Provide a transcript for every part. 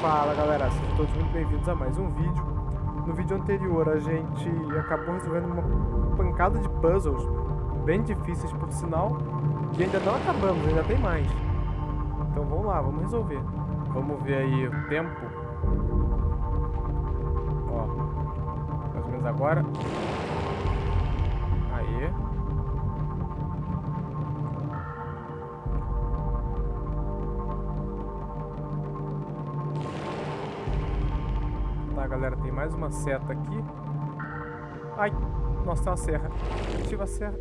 Fala galera, sejam todos muito bem-vindos a mais um vídeo. No vídeo anterior a gente acabou resolvendo uma pancada de puzzles bem difíceis por sinal e ainda não acabamos, ainda tem mais. Então vamos lá, vamos resolver. Vamos ver aí o tempo. Ó, mais ou menos agora. Aí. Tá, galera, tem mais uma seta aqui. Ai, nossa, tem uma serra. Ativa a serra.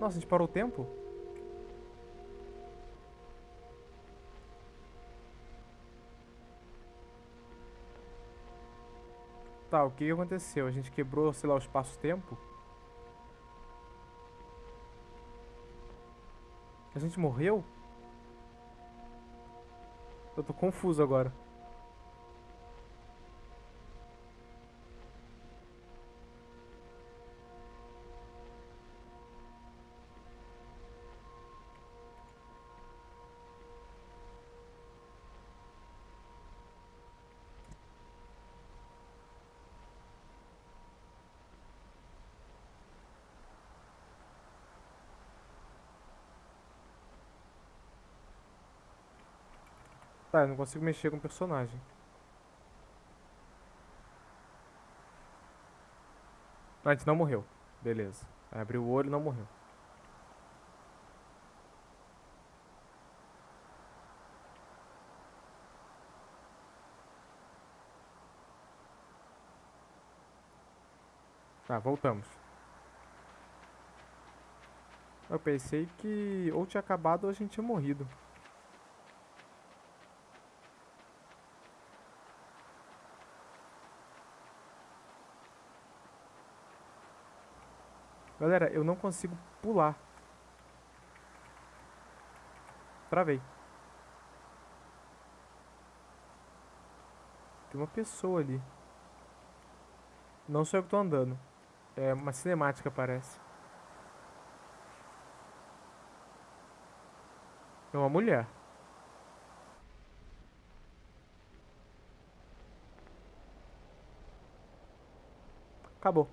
Nossa, a gente parou o tempo? Tá, o que aconteceu? A gente quebrou, sei lá, o espaço-tempo? A gente morreu? Eu tô confuso agora. Tá, eu não consigo mexer com o personagem. Ah, a gente não morreu. Beleza. Aí abriu o olho e não morreu. Tá, voltamos. Eu pensei que ou tinha acabado ou a gente tinha morrido. Galera, eu não consigo pular. Travei. Tem uma pessoa ali. Não sou eu que tô andando. É uma cinemática, parece. É uma mulher. Acabou.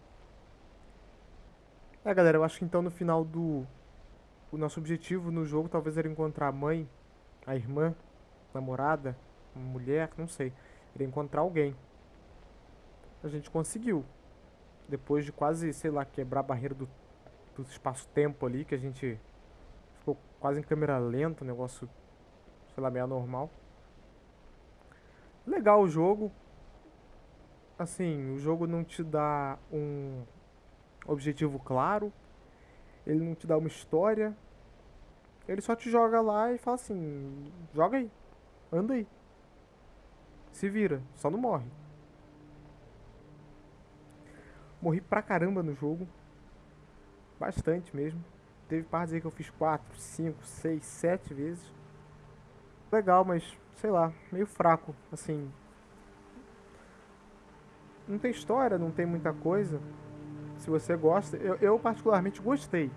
É, galera, eu acho que então no final do... O nosso objetivo no jogo talvez era encontrar a mãe, a irmã, a namorada, a mulher, não sei. Era encontrar alguém. A gente conseguiu. Depois de quase, sei lá, quebrar a barreira do, do espaço-tempo ali, que a gente ficou quase em câmera lenta, um negócio, sei lá, meio anormal. Legal o jogo. Assim, o jogo não te dá um objetivo claro, ele não te dá uma história, ele só te joga lá e fala assim, joga aí, anda aí, se vira, só não morre. Morri pra caramba no jogo, bastante mesmo. Teve partes aí que eu fiz 4, 5, 6, 7 vezes. Legal, mas sei lá, meio fraco, assim. Não tem história, não tem muita coisa se você gosta. Eu, eu, particularmente gostei.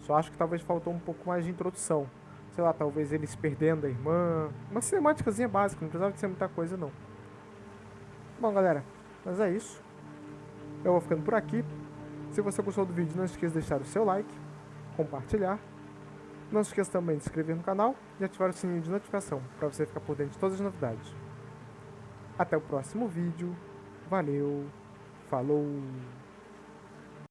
Só acho que talvez faltou um pouco mais de introdução. Sei lá, talvez eles perdendo a irmã. Uma cinemáticazinha básica, não precisava de ser muita coisa não. Bom, galera, mas é isso. Eu vou ficando por aqui. Se você gostou do vídeo, não esqueça de deixar o seu like, compartilhar. Não se esqueça também de se inscrever no canal e ativar o sininho de notificação para você ficar por dentro de todas as novidades. Até o próximo vídeo. Valeu, falou!